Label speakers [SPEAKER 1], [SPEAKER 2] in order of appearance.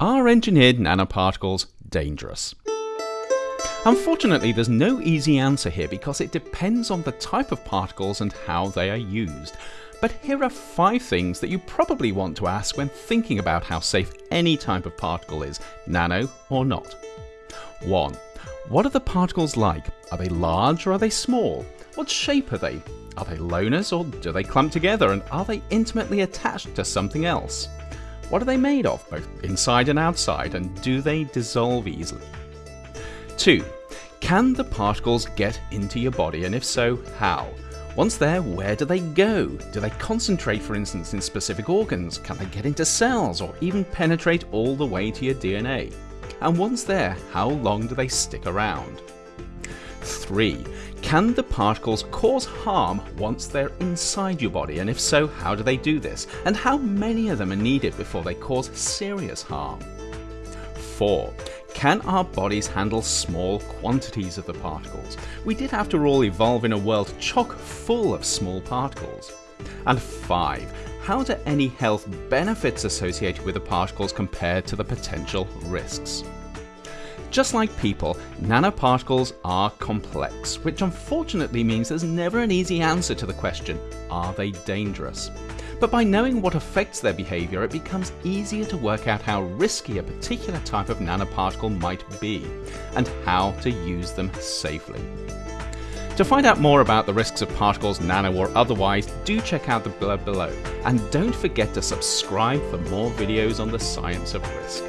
[SPEAKER 1] Are engineered nanoparticles dangerous? Unfortunately, there's no easy answer here because it depends on the type of particles and how they are used. But here are five things that you probably want to ask when thinking about how safe any type of particle is, nano or not. 1. What are the particles like? Are they large or are they small? What shape are they? Are they loners or do they clump together and are they intimately attached to something else? What are they made of, both inside and outside, and do they dissolve easily? 2. Can the particles get into your body, and if so, how? Once there, where do they go? Do they concentrate, for instance, in specific organs? Can they get into cells, or even penetrate all the way to your DNA? And once there, how long do they stick around? 3. Can the particles cause harm once they're inside your body, and if so, how do they do this? And how many of them are needed before they cause serious harm? 4. Can our bodies handle small quantities of the particles? We did after all evolve in a world chock full of small particles. And 5. How do any health benefits associated with the particles compare to the potential risks? Just like people, nanoparticles are complex, which unfortunately means there's never an easy answer to the question, are they dangerous? But by knowing what affects their behaviour, it becomes easier to work out how risky a particular type of nanoparticle might be, and how to use them safely. To find out more about the risks of particles, nano or otherwise, do check out the blurb below, and don't forget to subscribe for more videos on the science of risk.